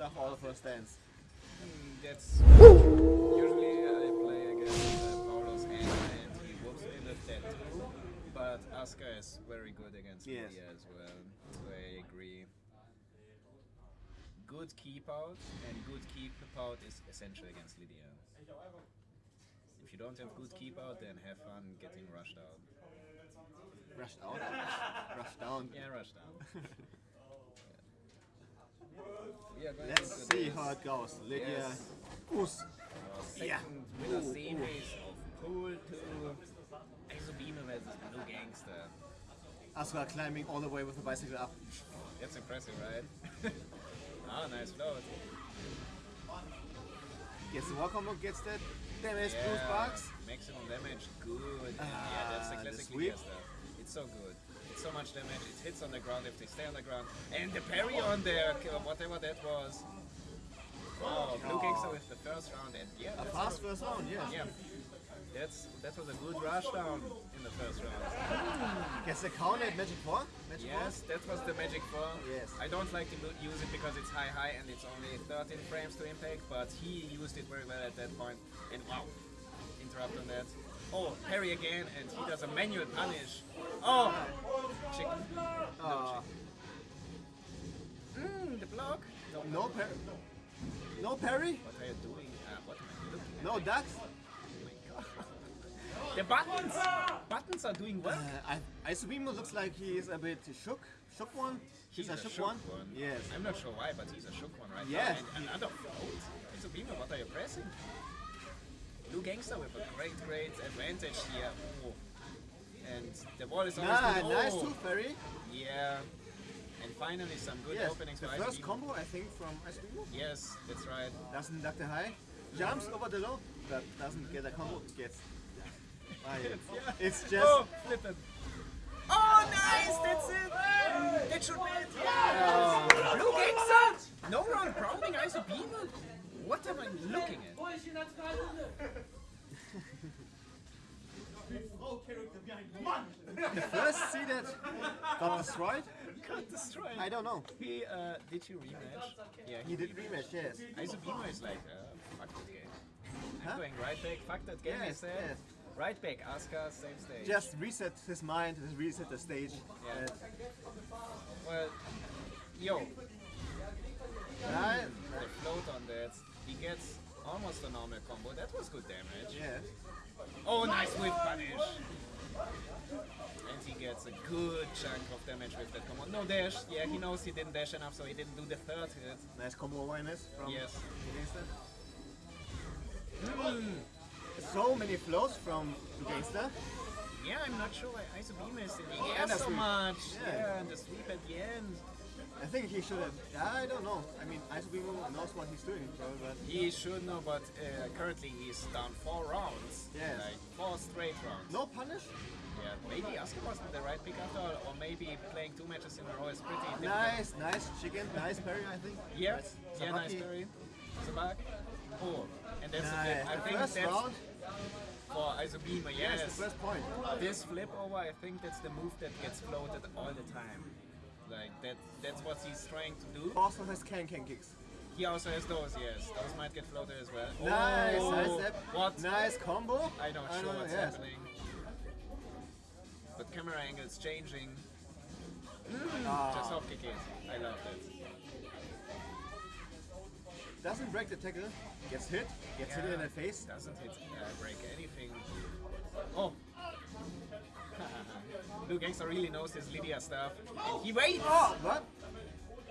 stuff all of her stands. Mm, That's usually I play against uh, Paulus and, and he whoops me with that. But Asuka is very good against Yes. Lidia as well. So I agree. Good keep out and good keep out is essential against Lidia. If you don't have good keep out, then have fun getting rushed out. Rushed out. Rushed down. Yeah, rush down. Let's see how it goes. Lidia. Yes. Our second Yeah. winner Ooh, series of Pool 2 Exobino versus Blue Gangster. Asuka climbing all the way with the bicycle up. That's impressive, right? ah, nice float. Gets the wall combo, gets that damage, blue sparks. Maximum damage, good. Ah, yeah, that's the classic. Lidia stuff. It's so good. It's so much damage. It hits on the ground if they stay on the ground. And the parry on there, whatever that was. Wow, Blue Gangster with the first round. And yeah, A fast first round, yes. Yeah. That's that was a good rush down in the first round. Gets the counter at Magic 4. Magic Yes, that was the magic four. Yes. I don't like to use it because it's high high and it's only 13 frames to impact, but he used it very well at that point. And wow, interrupt on that. Oh, parry again, and he does a manual punish. Oh, chicken. 4. No Uh, chicken. Mmm, the block. No, no parry. No parry. What are you doing? Uh, what am I looking at? No ducks. Oh my god. The buttons! Buttons are doing well. Uh, I, Isubimo looks like he is a bit shook. Shook one. He's a a shook, shook one. one. Yes. I'm not sure why, but he's a shook one right Yeah. now. And another float. Isubino, what are you pressing? Blue Gangster with a great, great advantage here. Oh. And the wall is almost Nah, good. nice Oh. tooth fairy. Yeah. And finally some good Yes. openings The for first combo I think from Isubimo. Yes, that's right. Doesn't duck the high. Jumps over the low, but doesn't get a combo. Gets. Ah, yeah. It's just. Oh, flip it. Oh, nice! That's it! That should be it! Oh. Blue Gangster! No round grounding Isubino? What am I looking at? The first see that got destroyed? Got destroyed. I don't know. He, uh, did you rematch? Yeah, He did rematch, yes. Isubino is like, uh, fuck that game. I'm Huh? going right back, fuck that game, he Yes, said. yes. Right back, Asuka, same stage. Just reset his mind, just reset the stage. Yeah. Well, yo, uh, the float on that, he gets almost a normal combo. That was good damage. yes. Oh, nice whip punish. And he gets a good chunk of damage with that combo. No dash. Yeah, he knows he didn't dash enough, so he didn't do the third hit. Nice combo awareness from Yes. Gangster. Mm. So many flows from Gangster. Yeah, I'm not sure why Isobima is in the air so much. Yeah. Yeah. and the sweep at the end. I think he should have. I don't know. I mean, Isubimo knows what he's doing, probably, but He should know, but uh, currently he's down four rounds. Yes. Like four straight rounds. no punish. Yeah, maybe Asuka wasn't the right pick after all, or maybe playing two matches in a row is pretty difficult. Nice, nice chicken, nice parry, I think. Yeah, Nice. yeah, nice parry. Sabak. Oh, and that's the Nice. I The think first that's round, for Isobima, yes, yes. the first point. This flip over, I think that's the move that gets floated all the time. Like that, that's what he's trying to do. Also has can can kicks. He also has those, yes. Those might get floated as well. Nice, oh, nice step. What? Nice combo. I sure don't know, what's yes. happening. But camera angles changing. Ah, Just hop kick it. I love that. doesn't break the tackle. Gets hit. Gets hit in the face. Doesn't hit uh, break anything. Oh. Blue Gangster really knows his Lidia stuff. And he waits! Oh, what?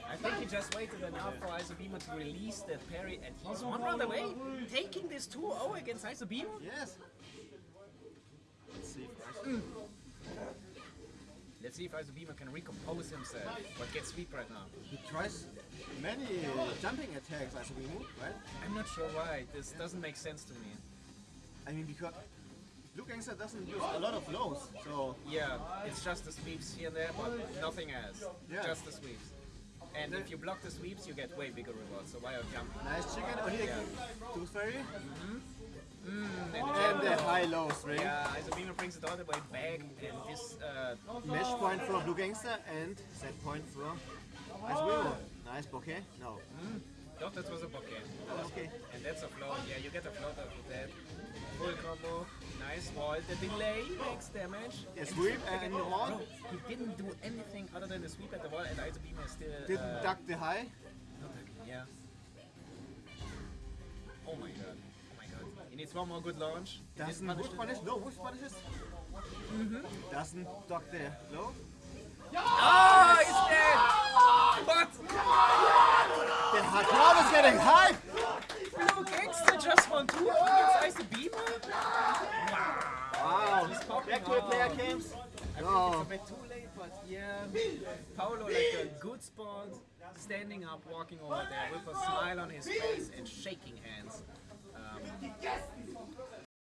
I think he just waited enough for Isobima to release that parry and he's one round away, taking this 2-0 against Isobima. Yes. Let's see first. Let's see if Isobima can recompose himself, but get sweep right now. He tries many uh, jumping attacks, Isubimo, right? I'm not sure why, this doesn't make sense to me. I mean, because Blue Gangster doesn't use a lot of lows, so Yeah, it's just the sweeps here and there, but nothing else. Yeah. Just the sweeps. And if you block the sweeps, you get way bigger rewards, so why are you jumping? nice chicken. Oh, here, Yeah. Tooth Fairy. Mm, And the high low string. Yeah, Isobima brings it all the way back, and this uh, Mesh point for Blue Gangster and set point for Isubimo. Nice bouquet. No. Don't that's a float. Yeah, you get a float out of that. Full combo. Nice wall. The delay makes damage. Yeah, sweep and the wall. Bro, he didn't do anything other than the sweep at the wall, and Iso Beam is still. Didn't uh, duck the high. not ducking, Yeah. Oh my god. Oh my god. He needs one more good launch. Doesn't didn't whiff punish? No, whiff punishes. Doesn't duck the low. Oh, he's dead! But Crowd is getting hype. Blue Gangster just won two against Ice Beamer? Wow. Wow. Back to the player cams. I think it's a bit too late, but yeah. Paolo like a good spot, standing up, walking over there with a smile on his face and shaking hands. Um,